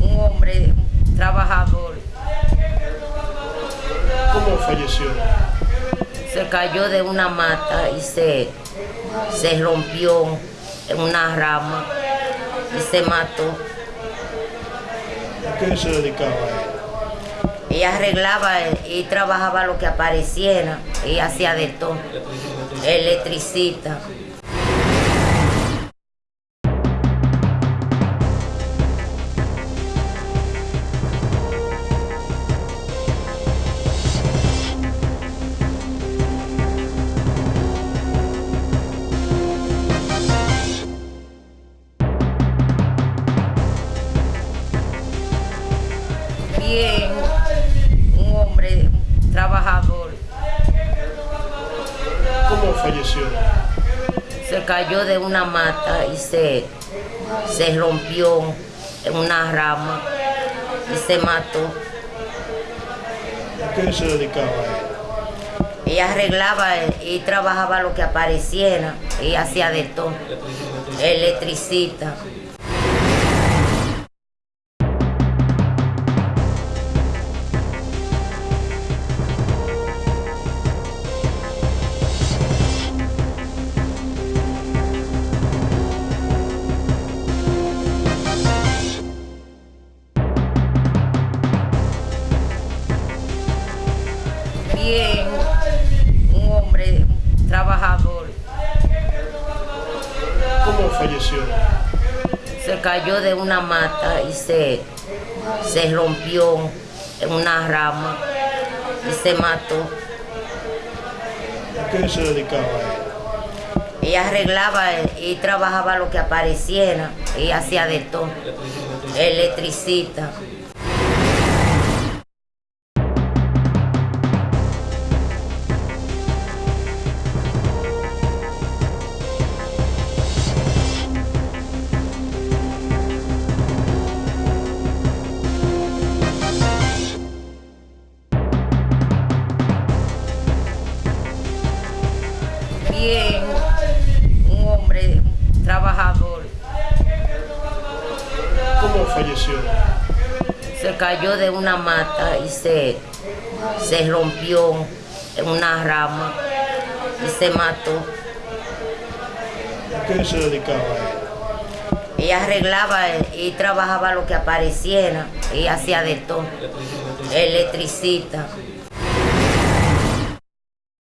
un hombre, trabajador. ¿Cómo falleció? Se cayó de una mata y se, se rompió en una rama y se mató. ¿A qué se dedicaba ella? Ella arreglaba y trabajaba lo que apareciera y hacía de todo. Electricista. Bien, un hombre trabajador. ¿Cómo falleció? Se cayó de una mata y se, se rompió en una rama y se mató. ¿A qué se dedicaba ella? Ella arreglaba y trabajaba lo que apareciera. Ella hacía de todo. Electricista. Bien, un hombre trabajador. ¿Cómo falleció? Se cayó de una mata y se, se rompió en una rama y se mató. ¿A qué se dedicaba ella? Ella arreglaba y trabajaba lo que apareciera. Ella hacía de todo. Electricista. Bien, un hombre trabajador. ¿Cómo falleció? Se cayó de una mata y se, se rompió en una rama y se mató. ¿A qué se dedicaba ella? Ella arreglaba y trabajaba lo que apareciera. Ella hacía de todo. Electricista.